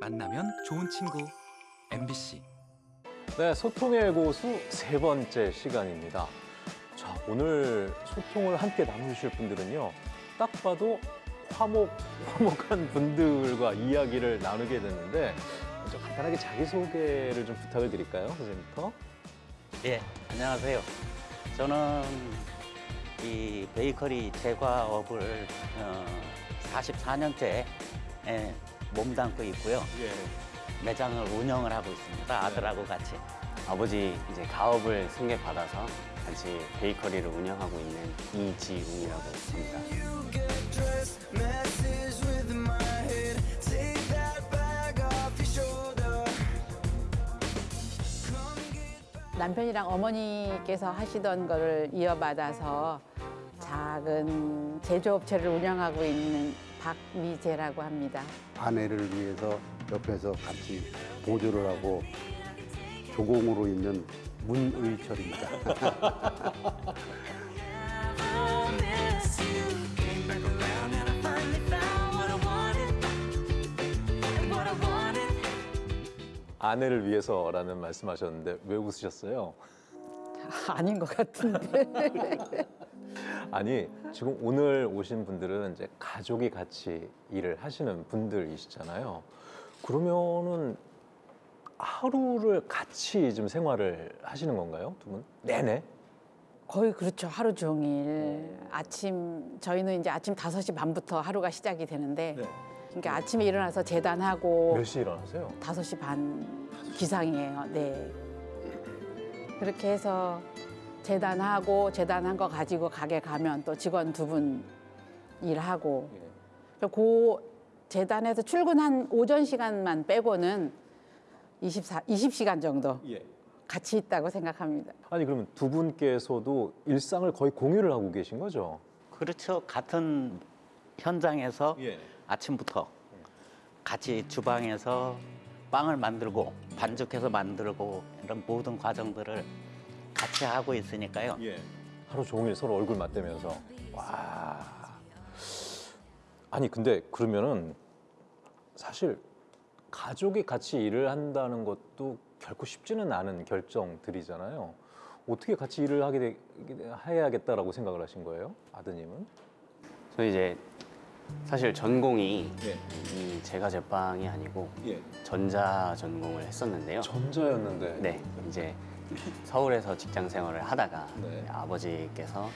만나면 좋은 친구 MBC 네, 소통의 고수 세 번째 시간입니다. 자, 오늘 소통을 함께 나누실 분들은요. 딱 봐도 화목, 화목한 분들과 이야기를 나누게 됐는데 먼저 간단하게 자기소개를 좀 부탁을 드릴까요, 선생님부터? 예, 안녕하세요. 저는 이 베이커리 제과업을 어, 44년째 예, 몸담고 있고요. 예. 매장을 운영을 하고 있습니다. 아들하고 같이. 아버지 이제 가업을 승계받아서 같이 베이커리를 운영하고 있는 이지웅이라고 합니다. 남편이랑 어머니께서 하시던 거를 이어받아서 작은 제조업체를 운영하고 있는 박미재라고 합니다. 아내를 위해서 옆에서 같이 보조를 하고 조공으로 있는 문의철입니다. 아내를 위해서라는 말씀하셨는데 왜 웃으셨어요? 아닌 것 같은데. 아니 지금 오늘 오신 분들은 이제 가족이 같이 일을 하시는 분들이시잖아요. 그러면은 하루를 같이 좀 생활을 하시는 건가요, 두 분? 내내? 거의 그렇죠. 하루 종일. 아침, 저희는 이제 아침 5시 반부터 하루가 시작이 되는데, 그러니까 아침에 일어나서 재단하고 몇 시에 일어나세요? 5시 반 기상이에요. 네. 그렇게 해서 재단하고 재단한 거 가지고 가게 가면 또 직원 두 분 일하고 예. 그 재단에서 출근한 오전 시간만 빼고는 24, 20시간 정도 예. 같이 있다고 생각합니다. 아니 그러면 두 분께서도 일상을 거의 공유를 하고 계신 거죠? 그렇죠. 같은 현장에서 예. 아침부터 같이 주방에서 빵을 만들고 반죽해서 만들고 이런 모든 과정들을 같이 하고 있으니까요. 예. 하루 종일 서로 얼굴 맞대면서 와. 아니 근데 그러면은 사실 가족이 같이 일을 한다는 것도 결코 쉽지는 않은 결정들이잖아요. 어떻게 같이 일을 하게 되, 해야겠다라고 생각을 하신 거예요, 아드님은? 저 이제 사실 전공이 예. 이 제과 제빵이 아니고 예. 전자 전공을 했었는데요. 전자였는데. 네, 이제 서울에서 직장 생활을 하다가 네. 아버지께서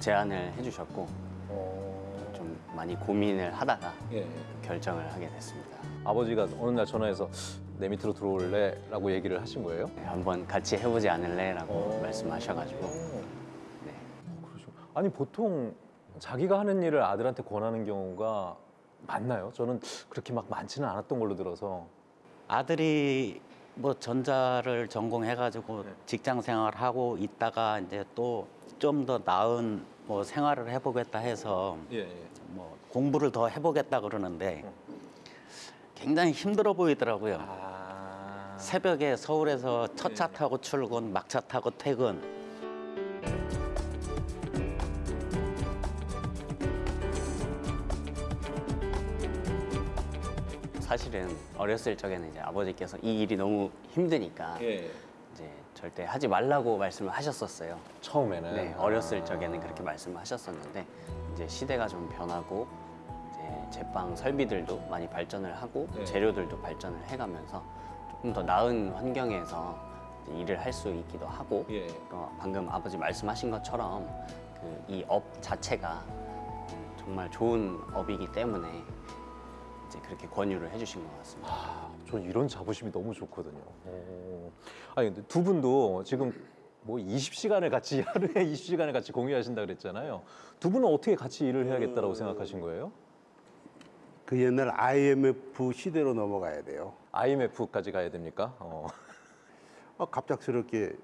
제안을 해주셨고 어... 좀 많이 고민을 하다가 예. 결정을 하게 됐습니다. 아버지가 어느 날 전화해서 내 밑으로 들어올래? 라고 얘기를 하신 거예요? 네, 한번 같이 해보지 않을래 라고 어. 말씀하셔가지고 네. 그러시고. 아니 보통 자기가 하는 일을 아들한테 권하는 경우가 많나요? 저는 그렇게 막 많지는 않았던 걸로 들어서 아들이 뭐 전자를 전공해가지고 네. 직장 생활하고 있다가 이제 또 좀 더 나은 뭐 생활을 해보겠다 해서 예, 예. 뭐 공부를 더 해보겠다 그러는데 어. 굉장히 힘들어 보이더라고요. 아... 새벽에 서울에서 첫차 네. 타고 출근, 막차 타고 퇴근. 사실은 어렸을 적에는 이제 아버지께서 이 일이 너무 힘드니까 예. 이제 절대 하지 말라고 말씀을 하셨었어요. 처음에는 네, 어렸을 적에는 그렇게 말씀을 하셨었는데 이제 시대가 좀 변하고 이제 제빵 설비들도 많이 발전을 하고 네. 재료들도 발전을 해가면서 조금 더 나은 환경에서 일을 할 수 있기도 하고 예. 또 방금 아버지 말씀하신 것처럼 그 이 업 자체가 음, 정말 좋은 업이기 때문에 이제 그렇게 권유를 해주신 것 같습니다. 아, 저 이런 자부심이 너무 좋거든요. 오. 아니 근데 두 분도 지금 뭐 20시간을 같이 하루에 20시간을 같이 공유하신다 그랬잖아요. 두 분은 어떻게 같이 일을 해야겠다라고 생각하신 거예요? 그 옛날 IMF 시대로 넘어가야 돼요. IMF까지 가야 됩니까? 어. 어, 갑작스럽게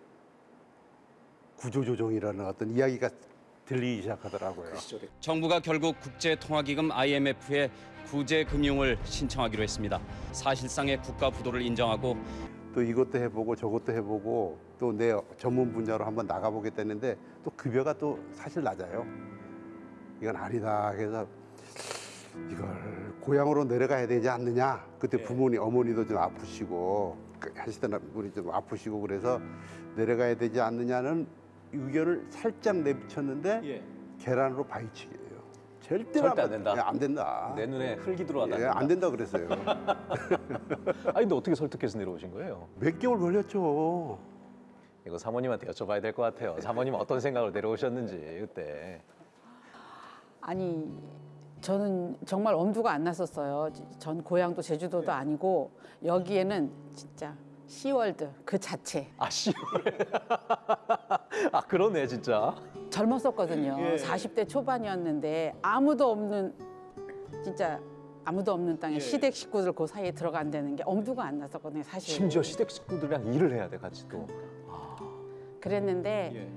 구조조정이라는 어떤 이야기가 들리기 시작하더라고요. 정부가 결국 국제통화기금 IMF에 구제 금융을 신청하기로 했습니다. 사실상의 국가 부도를 인정하고 또 이것도 해보고 저것도 해보고 또 내 전문 분야로 한번 나가보겠다는데 또 급여가 또 사실 낮아요. 이건 아니다. 그래서 이걸 고향으로 내려가야 되지 않느냐. 그때 부모님 어머니도 좀 아프시고 그 하시던 분이 좀 아프시고 그래서 내려가야 되지 않느냐는 의견을 살짝 내비쳤는데 계란으로 바위치기예요. 절대 절대 안 된다. 안 된다. 내 눈에 흙이 들어와다. 예, 안 된다 그랬어요. 아니 근데 어떻게 설득해서 내려오신 거예요? 몇 개월 걸렸죠. 이거 사모님한테 여쭤봐야 될 것 같아요. 사모님 어떤 생각으로 내려오셨는지 그때. 아니 저는 정말 엄두가 안 났었어요. 전 고향도 제주도도 아니고 여기에는 진짜 시월드 그 자체 아 씨. 아 그러네 진짜. 젊었었거든요. 예. 40대 초반이었는데 아무도 없는 진짜 아무도 없는 땅에 시댁 식구들 그 사이에 들어간다는 게 엄두가 안 났었거든요. 사실. 심지어 시댁 식구들이랑 일을 해야 돼 같이 또. 그랬는데 예.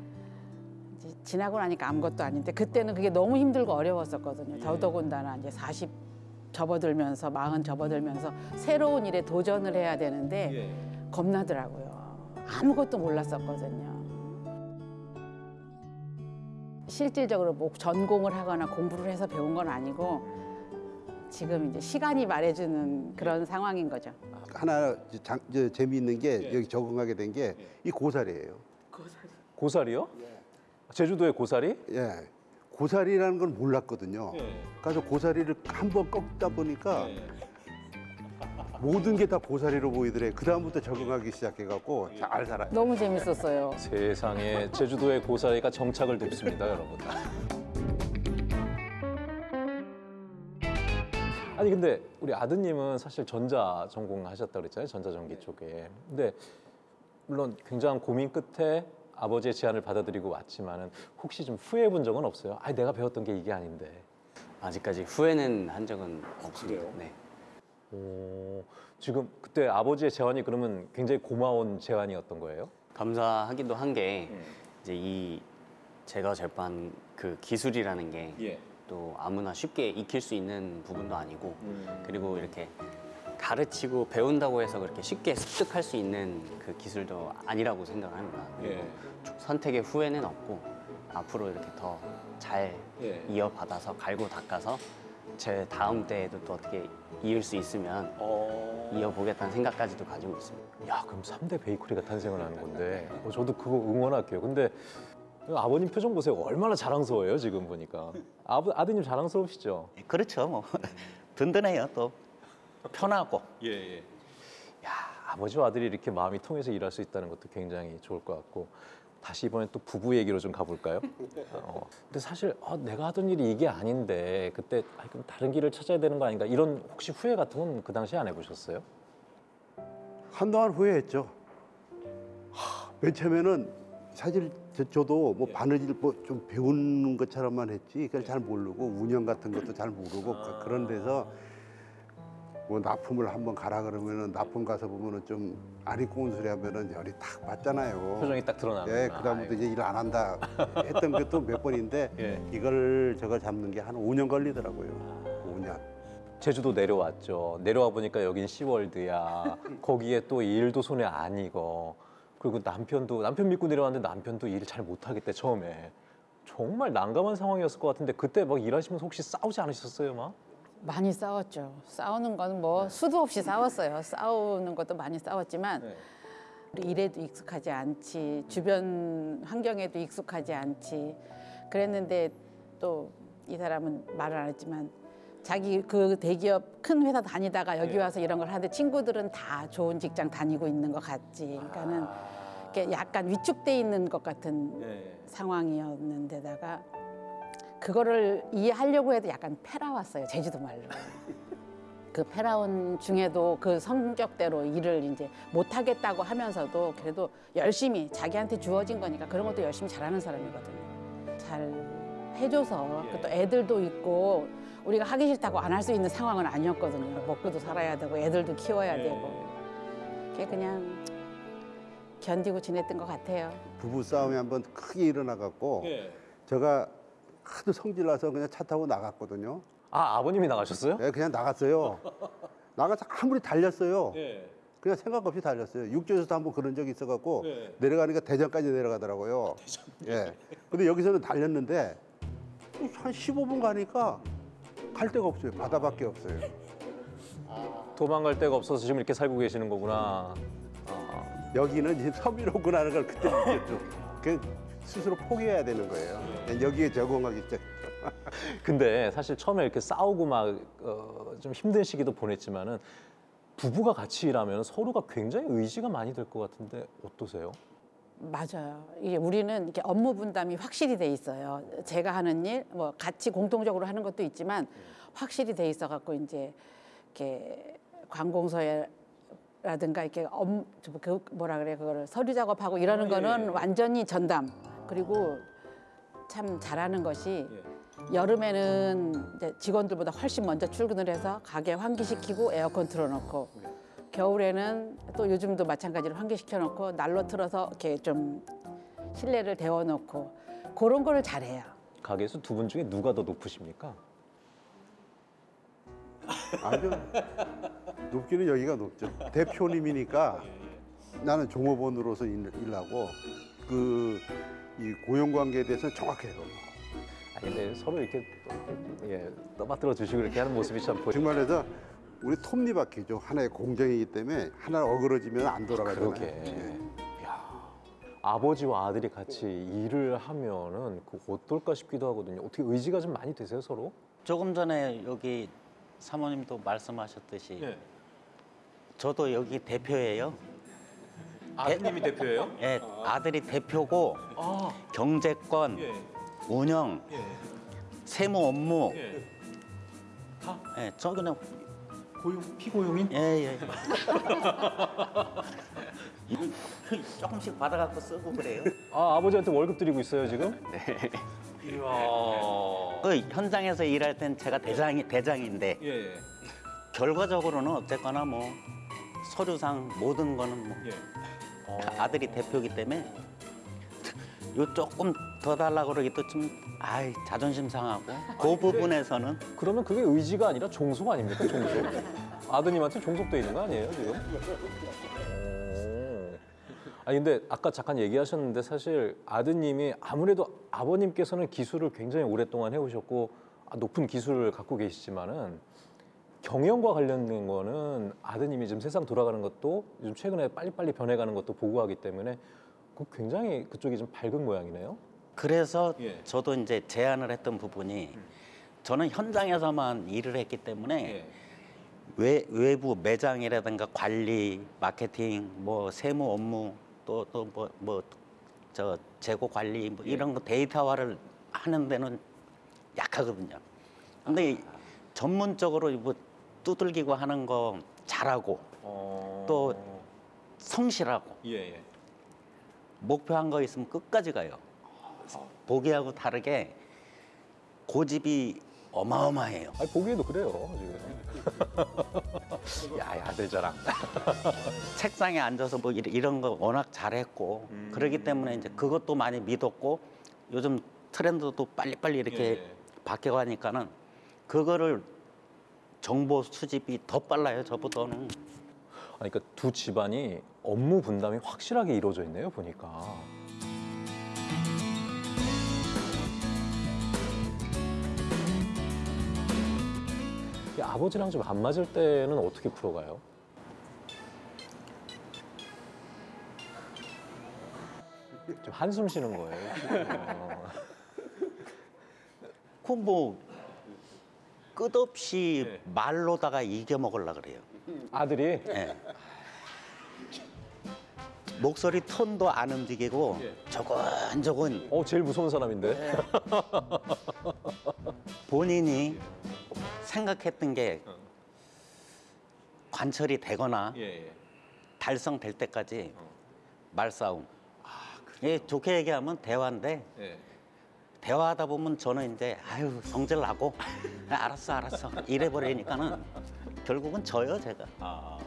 이제 지나고 나니까 아무것도 아닌데 그때는 그게 너무 힘들고 어려웠었거든요. 예. 더더군다나 이제 40 접어들면서 40 접어들면서 새로운 일에 도전을 해야 되는데 예. 겁나더라고요. 아무것도 몰랐었거든요. 실질적으로 뭐 전공을 하거나 공부를 해서 배운 건 아니고 지금 이제 시간이 말해주는 그런 상황인 거죠. 하나 장, 저, 재미있는 게 예. 여기 적응하게 된 게 이 고사리예요. 고사리요? 제주도의 고사리? 예. 고사리라는 걸 몰랐거든요. 예. 그래서 고사리를 한 번 꺾다 보니까 모든 게 다 고사리로 보이더래. 그 다음부터 적응하기 시작해갖고 잘 살아요. 너무 재밌었어요. 세상에 제주도의 고사리가 정착을 뒀습니다, 여러분. 아니 근데 우리 아드님은 사실 전자 전공하셨다 그랬잖아요, 전자전기 쪽에. 근데 물론 굉장한 고민 끝에 아버지의 제안을 받아들이고 왔지만은 혹시 좀 후회해 본 적은 없어요? 아, 내가 배웠던 게 이게 아닌데. 아직까지 후회는 한 적은 없습니다. 네. 오, 지금 그때 아버지의 제안이 그러면 굉장히 고마운 제안이었던 거예요? 감사하기도 한 게 이제 이 제가 절반 그 기술이라는 게또 아무나 쉽게 익힐 수 있는 부분도 아니고 그리고 이렇게 가르치고 배운다고 해서 그렇게 쉽게 습득할 수 있는 그 기술도 아니라고 생각을 합니다. 그리고 예. 선택의 후회는 없고 앞으로 이렇게 더잘 예. 이어받아서 갈고 닦아서 제 다음 때에도 또 어떻게 이을 수 있으면 어... 이어보겠다는 생각까지도 가지고 있습니다. 야, 그럼 3대 베이커리가 탄생을 하는 건데 어, 저도 그거 응원할게요. 근데 아버님 표정 보세요. 얼마나 자랑스러워요, 지금 보니까. 아버, 아드님 자랑스러우시죠? 그렇죠. 뭐 든든해요. 또 편하고. 예, 예. 야, 아버지와 아들이 이렇게 마음이 통해서 일할 수 있다는 것도 굉장히 좋을 것 같고 다시 이번엔 또 부부 얘기로 좀 가볼까요? 어, 근데 사실 어, 내가 하던 일이 이게 아닌데 그때 아, 그럼 다른 길을 찾아야 되는 거 아닌가 이런 혹시 후회 같은 건 그 당시에 안 해보셨어요? 한동안 후회했죠. 하, 맨 처음에는 사실 저, 저도 뭐 바느질 뭐 좀 배우는 것처럼만 했지 그걸 잘 모르고 운영 같은 것도 잘 모르고 그- 그런 데서 뭐 납품을 한번 가라 그러면은 납품 가서 보면은 좀 아리 꼬운 소리 하면은 열이 탁 받잖아요. 표정이 딱 드러나는. 예, 그다음부터 이제 일 안 한다 했던 것도 몇 번인데 예. 이걸 저걸 잡는 게 한 5년 걸리더라고요. 5년. 제주도 내려왔죠. 내려와 보니까 여긴 시월드야. 거기에 또 일도 손에 안 익어. 그리고 남편도 남편 믿고 내려왔는데 남편도 일을 잘 못하겠대 처음에. 정말 난감한 상황이었을 것 같은데 그때 막 일하시면서 혹시 싸우지 않으셨어요, 막? 많이 싸웠죠. 싸우는 건 뭐 수도 없이 싸웠어요. 싸우는 것도 많이 싸웠지만 네. 우리 일에도 익숙하지 않지 주변 환경에도 익숙하지 않지 그랬는데 또 이 사람은 말을 안 했지만 자기 그 대기업 큰 회사 다니다가 여기 와서 이런 걸 하는데 친구들은 다 좋은 직장 다니고 있는 것 같지 그러니까는 이렇게 약간 위축돼 있는 것 같은 네. 상황이었는데다가 그거를 이해하려고 해도 약간 패라왔어요 제주도 말로. 그 패라온 중에도 그 성격대로 일을 이제 못하겠다고 하면서도 그래도 열심히 자기한테 주어진 거니까 그런 것도 열심히 잘하는 사람이거든요. 잘 해줘서 그또 애들도 있고 우리가 하기 싫다고 안 할 수 있는 상황은 아니었거든요. 먹고도 살아야 되고 애들도 키워야 되고 그게 그냥 견디고 지냈던 것 같아요. 부부 싸움이 한번 크게 일어나 갖고 예. 제가 하도 성질 나서 그냥 차 타고 나갔거든요. 아 아버님이 나가셨어요? 예, 그냥 나갔어요. 나가서 아무리 달렸어요. 예. 그냥 생각 없이 달렸어요. 육지에서도 한번 그런 적이 있어갖고 네. 내려가니까 대전까지 내려가더라고요. 예. 근데 여기서는 달렸는데 한 15분 가니까 갈 데가 없어요. 바다밖에 없어요. 도망갈 데가 없어서 지금 이렇게 살고 계시는 거구나. 아, 여기는 이제 섬이로구나 하는 걸 그때 느꼈죠. 그 스스로 포기해야 되는 거예요. 여기에 적응하기 시작. 근데 사실 처음에 이렇게 싸우고 막좀 힘든 시기도 보냈지만은 부부가 같이 일하면 서로가 굉장히 의지가 많이 될 것 같은데 어떠세요? 맞아요. 이게 우리는 이렇게 업무 분담이 확실히 돼 있어요. 제가 하는 일, 뭐 같이 공통적으로 하는 것도 있지만 확실히 돼 있어 갖고 이제 이렇게 관공서라든가 이렇게 업, 그 뭐라 그래 그거를 서류 작업하고 이러는 거는 완전히 전담. 그리고 참 잘하는 것이 여름에는 이제 직원들보다 훨씬 먼저 출근을 해서 가게 환기시키고 에어컨 틀어놓고 겨울에는 또 요즘도 마찬가지로 환기시켜 놓고 난로 틀어서 이렇게 좀 실내를 데워 놓고 그런 거를 잘해요. 가게에서 두 분 중에 누가 더 높으십니까? 아주 높기는 여기가 높죠. 대표님이니까 나는 종업원으로서 일, 일하고 그 이 고용 관계에 대해서는 정확해요. 아 근데 서로 이렇게 또, 예, 떠받들어 주시고 이렇게 하는 모습이 참 보여. 정말해서 우리 톱니바퀴죠. 하나의 공정이기 때문에 하나 어그러지면 안 돌아가잖아요. 그러게. 예. 야, 아버지와 아들이 같이 일을 하면은 그 어떨까 싶기도 하거든요. 어떻게 의지가 좀 많이 되세요 서로? 조금 전에 여기 사모님도 말씀하셨듯이 네. 저도 여기 대표예요. 아드님이 대표예요? 예, 아들이 대표고 아, 경제권, 예, 운영, 예, 세무 업무. 예. 다 예, 저 그냥 고용 피고용인? 예, 예. 조금씩 받아갖고 쓰고 그래요. 아 아버지한테 월급 드리고 있어요 지금? 네. 이야. 그 현장에서 일할 땐 제가 대장이 대장인데 예, 예, 결과적으로는 어쨌거나 뭐 서류상 모든 거는 뭐 예. 아들이 대표기 때문에 요 조금 더 달라 그러기도 좀 아이 자존심 상하고 그 부분에서는 그러면 그게 의지가 아니라 종속 아닙니까 종속? 아드님한테 종속돼 있는 거 아니에요 지금? 오. 아니 근데 아까 잠깐 얘기하셨는데 사실 아드님이 아무래도 아버님께서는 기술을 굉장히 오랫동안 해오셨고 아, 높은 기술을 갖고 계시지만은 경영과 관련된 거는 아드님이 지금 세상 돌아가는 것도 요즘 최근에 빨리빨리 변해가는 것도 보고 하기 때문에 그 굉장히 그쪽이 좀 밝은 모양이네요. 그래서 예. 저도 이제 제안을 했던 부분이 저는 현장에서만 일을 했기 때문에 외, 외부 매장이라든가 관리, 마케팅, 뭐 세무 업무 또 또 뭐 뭐 저 재고 관리 뭐 이런 거 데이터화를 하는 데는 약하거든요. 근데 이 전문적으로 뭐 두들기고 하는 거 잘하고 어... 또 성실하고 예, 예. 목표한 거 있으면 끝까지 가요. 보기하고 다르게 고집이 어마어마해요. 아니 보기에도 그래요 지금. 야, 야 아들 자랑. 책상에 앉아서 뭐 이런- 거 워낙 잘했고 그러기 때문에 이제 그것도 많이 믿었고 요즘 트렌드도 빨리빨리 이렇게 예. 바뀌어가니까는 그거를 정보 수집이 더 빨라요 저보다는. 아니, 그러니까 두 집안이 업무 분담이 확실하게 이루어져 있네요 보니까. 이 아버지랑 좀 안 맞을 때는 어떻게 풀어가요? 좀 한숨 쉬는 거예요. 어. 그뭐 끝없이 예. 말로다가 이겨 먹으려 그래요. 아들이 예. 목소리 톤도 안 움직이고 예. 조근조근 어 제일 무서운 사람인데. 본인이 생각했던 게 어. 관철이 되거나 예, 예. 달성될 때까지 어. 말싸움. 예, 좋게 얘기하면 대화인데 예. 대화하다 보면 저는 이제 아유 성질 나고 아, 알았어 알았어 이래 버리니까는 결국은 져요 제가. 아.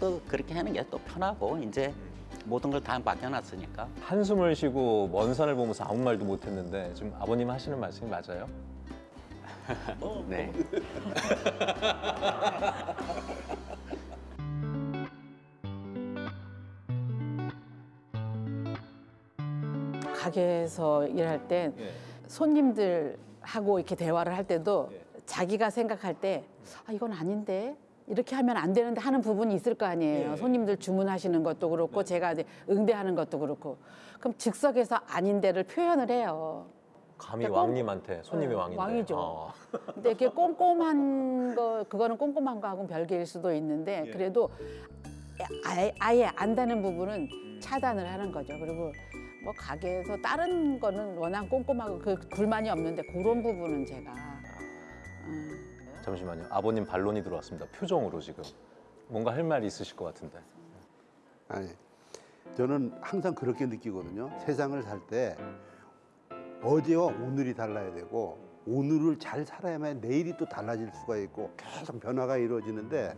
또 그렇게 하는 게 또 편하고 이제 모든 걸 다 맡겨놨으니까. 한숨을 쉬고 먼 산을 보면서 아무 말도 못했는데 지금 아버님 하시는 말씀이 맞아요? 네. 가게에서 일할 때 예. 손님들하고 이렇게 대화를 할 때도 예. 자기가 생각할 때 아, 이건 아닌데 이렇게 하면 안 되는데 하는 부분이 있을 거 아니에요. 손님들 주문하시는 것도 그렇고 제가 이제 응대하는 것도 그렇고 그럼 즉석에서 아닌데를 표현을 해요. 감히 그러니까 꽁- 왕님한테 손님이 네, 왕인데. 왕이죠. 어. 근데 이렇게 꼼꼼한 거 그거는 꼼꼼한 거하고는 별개일 수도 있는데 그래도 아예, 아예 안다는 부분은 차단을 하는 거죠. 그리고 뭐 가게에서 다른 거는 워낙 꼼꼼하고 그 불만이 없는데 그런 부분은 제가 음, 잠시만요. 아버님 반론이 들어왔습니다. 표정으로 지금 뭔가 할 말이 있으실 것 같은데. 아니, 저는 항상 그렇게 느끼거든요. 세상을 살 때 어제와 오늘이 달라야 되고 오늘을 잘 살아야만 내일이 또 달라질 수가 있고 계속 변화가 이루어지는데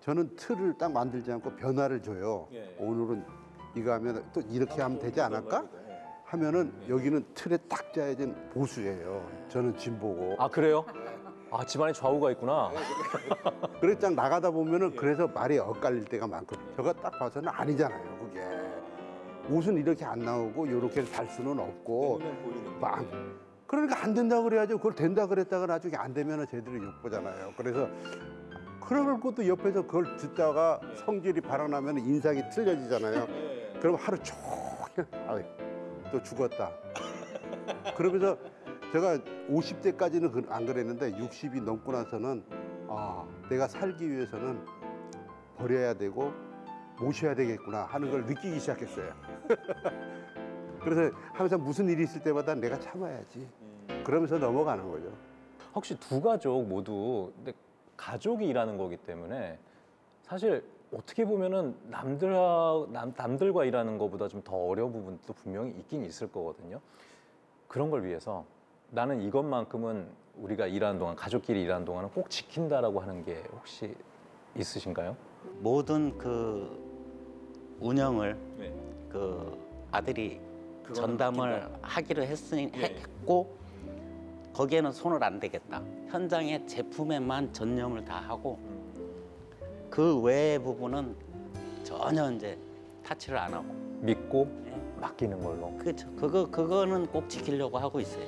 저는 틀을 딱 만들지 않고 변화를 줘요. 오늘은 이거 하면 또 이렇게 하면 되지 않을까? 하면은 여기는 틀에 딱 짜여진 보수예요. 저는 진보고. 아 그래요? 아 집안에 좌우가 있구나. 그래서 딱 나가다 보면은 그래서 말이 엇갈릴 때가 많거든요. 저가 딱 봐서는 아니잖아요, 그게. 옷은 이렇게 안 나오고 이렇게 달 수는 없고 빵. 그러니까 안 된다 그래야죠. 그걸 된다 그랬다가 나중에 안 되면은 제대로 욕 보잖아요. 그래서 그럴 것도 옆에서 그걸 듣다가 성질이 발언하면 인상이 틀려지잖아요. 그럼 하루 종일 아유, 또 죽었다. 그러면서 제가 50대까지는 안 그랬는데 60이 넘고 나서는 아, 내가 살기 위해서는 버려야 되고 모셔야 되겠구나 하는 걸 느끼기 시작했어요. 그래서 항상 무슨 일이 있을 때마다 내가 참아야지. 그러면서 넘어가는 거죠. 혹시 두 가족 모두 근데 가족이 일하는 거기 때문에 사실 어떻게 보면은 남들과 남, 남들과 일하는 것보다 좀 더 어려운 부분도 분명히 있긴 있을 거거든요. 그런 걸 위해서 나는 이것만큼은 우리가 일하는 동안 가족끼리 일하는 동안은 꼭 지킨다라고 하는 게 혹시 있으신가요? 모든 그 운영을 그 아들이 전담을 하기로 했으니 했고 거기에는 손을 안 대겠다. 현장의 제품에만 전념을 다 하고 그 외의 부분은 전혀 이제 타치를 안 하고 믿고 예. 맡기는 걸로. 그렇죠. 그거 그거는 꼭 지키려고 하고 있어요.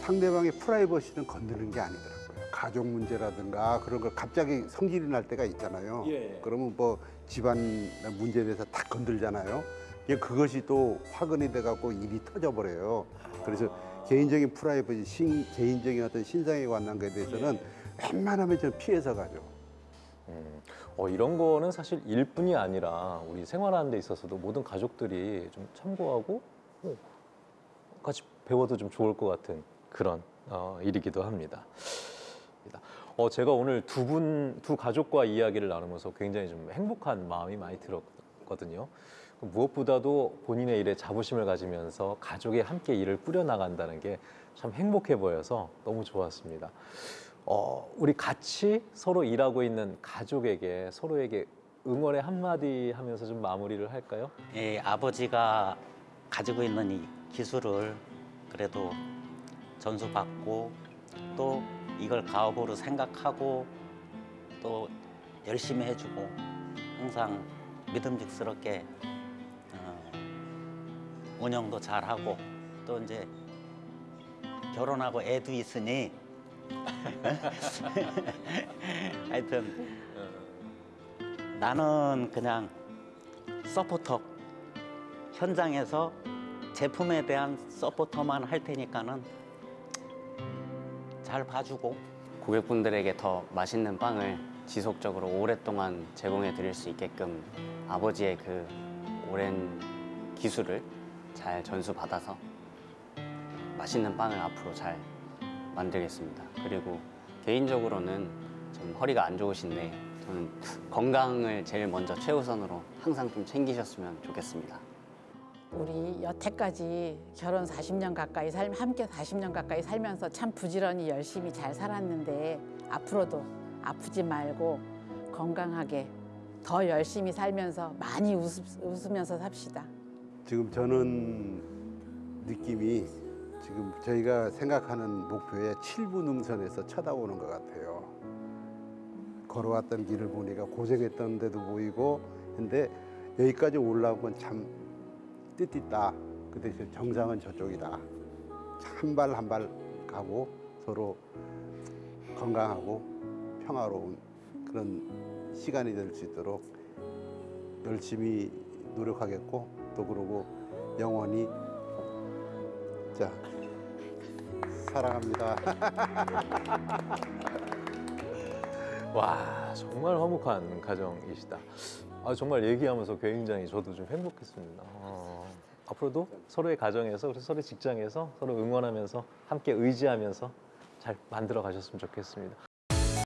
상대방의 프라이버시는 건드는 게 아니더라고요. 가족 문제라든가 그런 걸 갑자기 성질이 날 때가 있잖아요. 그러면 뭐 집안 문제에 대해서 다 건들잖아요. 이게 그것이 또 화근이 돼갖고 일이 터져버려요. 그래서 개인적인 프라이버시, 신, 개인적인 어떤 신상에 관한 것에 대해서는 웬만하면 좀 피해서 가죠. 음, 어, 이런 거는 사실 일뿐이 아니라 우리 생활하는 데 있어서도 모든 가족들이 좀 참고하고 어, 같이 배워도 좀 좋을 것 같은 그런 어, 일이기도 합니다. 어, 제가 오늘 두 분, 두 가족과 이야기를 나누면서 굉장히 좀 행복한 마음이 많이 들었거든요. 무엇보다도 본인의 일에 자부심을 가지면서 가족이 함께 일을 꾸려나간다는 게 참 행복해 보여서 너무 좋았습니다. 어, 우리 같이 서로 일하고 있는 가족에게 서로에게 응원의 한마디 하면서 좀 마무리를 할까요? 예, 아버지가 가지고 있는 이 기술을 그래도 전수받고 또 이걸 가업으로 생각하고 또 열심히 해주고 항상 믿음직스럽게 어, 운영도 잘하고 또 이제 결혼하고 애도 있으니 하여튼 나는 그냥 서포터. 현장에서 제품에 대한 서포터만 할 테니까는 잘 봐주고. 고객분들에게 더 맛있는 빵을 지속적으로 오랫동안 제공해 드릴 수 있게끔 아버지의 그 오랜 기술을 잘 전수받아서 맛있는 빵을 앞으로 잘 만들겠습니다. 그리고 개인적으로는 좀 허리가 안 좋으신데 저는 건강을 제일 먼저 최우선으로 항상 좀 챙기셨으면 좋겠습니다. 우리 여태까지 결혼 40년 가까이 살 함께 40년 가까이 살면서 참 부지런히 열심히 잘 살았는데 앞으로도 아프지 말고 건강하게 더 열심히 살면서 많이 웃, 웃으면서 삽시다. 지금 저는 느낌이 지금 저희가 생각하는 목표의 7부 능선에서 쳐다보는 것 같아요. 걸어왔던 길을 보니까 고생했던 데도 보이고 근데 여기까지 올라온 건 참 뜻있다. 그 대신 정상은 저쪽이다. 한 발 한 발 가고 서로 건강하고 평화로운 그런 시간이 될 수 있도록 열심히 노력하겠고 또 그러고 영원히 자 사랑합니다. 와 정말 화목한 가정이시다. 아 정말 얘기하면서 굉장히 저도 좀 행복했습니다. 어, 앞으로도 서로의 가정에서 서로의 직장에서 서로 응원하면서 함께 의지하면서 잘 만들어 가셨으면 좋겠습니다.